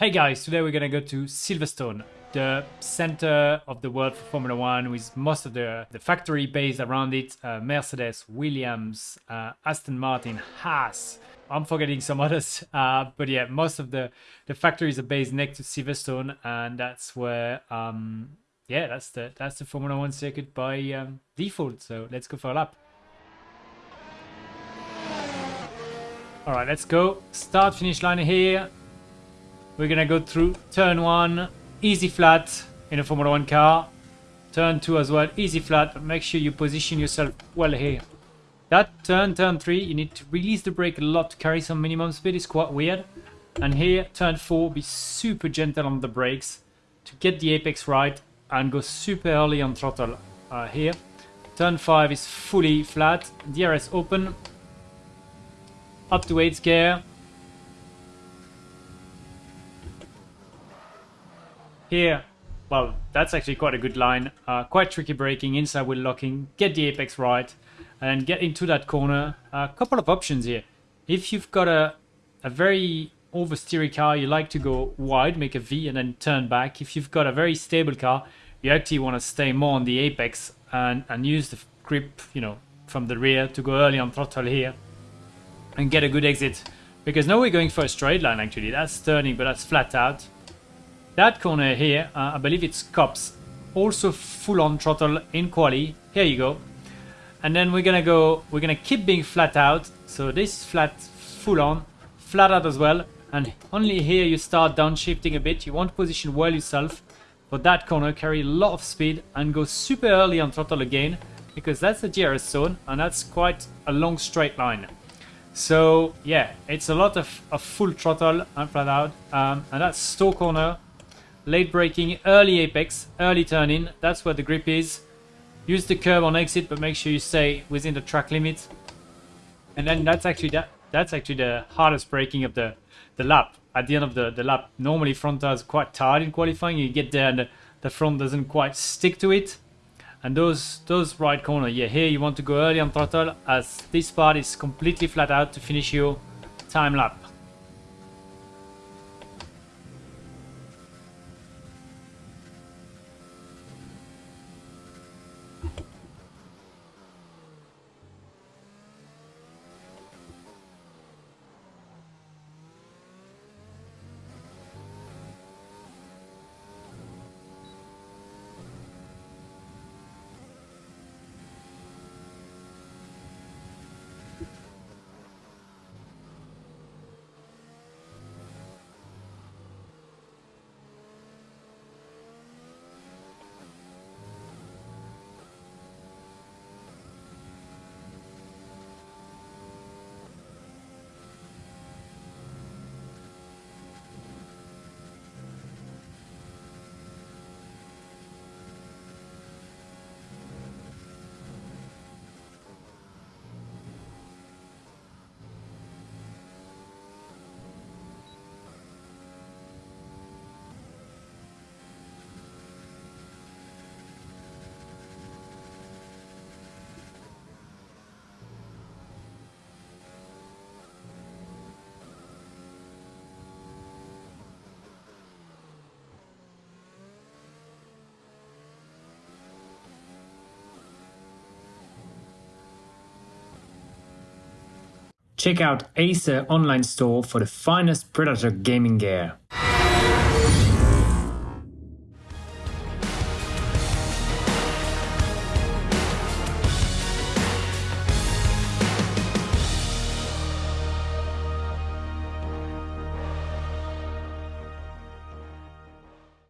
Hey guys, today we're gonna go to Silverstone, the center of the world for Formula One, with most of the, the factory based around it uh, Mercedes, Williams, uh, Aston Martin, Haas. I'm forgetting some others, uh, but yeah, most of the, the factories are based next to Silverstone, and that's where, um, yeah, that's the that's the Formula One circuit by um, default. So let's go for a lap. All right, let's go. Start finish line here. We're gonna go through turn one, easy flat in a Formula One car. Turn two as well, easy flat, but make sure you position yourself well here. That turn, turn three, you need to release the brake a lot to carry some minimum speed, it's quite weird. And here, turn four, be super gentle on the brakes to get the apex right and go super early on throttle uh, here. Turn five is fully flat, DRS open, up to 8th gear, Here, well, that's actually quite a good line. Uh, quite tricky braking, inside wheel locking, get the apex right, and get into that corner. A couple of options here. If you've got a, a very oversteery car, you like to go wide, make a V, and then turn back. If you've got a very stable car, you actually want to stay more on the apex and, and use the grip, you know, from the rear to go early on throttle here and get a good exit. Because now we're going for a straight line actually. That's turning, but that's flat out. That corner here, uh, I believe it's Copse, Also full on throttle in quali. Here you go. And then we're gonna go, we're gonna keep being flat out. So this flat, full on, flat out as well. And only here you start downshifting a bit. You want to position well yourself. For that corner, carry a lot of speed and go super early on throttle again. Because that's the DRS zone and that's quite a long straight line. So yeah, it's a lot of, of full throttle and flat out. Um, and that's Stowe corner late braking, early apex, early turn in. That's where the grip is. Use the curb on exit, but make sure you stay within the track limit. And then that's actually that that's actually the hardest braking of the the lap. At the end of the, the lap, normally front tires quite tired in qualifying. You get there and the, the front doesn't quite stick to it. And those those right corner, yeah, here you want to go early on throttle as this part is completely flat out to finish your time lap. Check out Acer online store for the finest Predator gaming gear.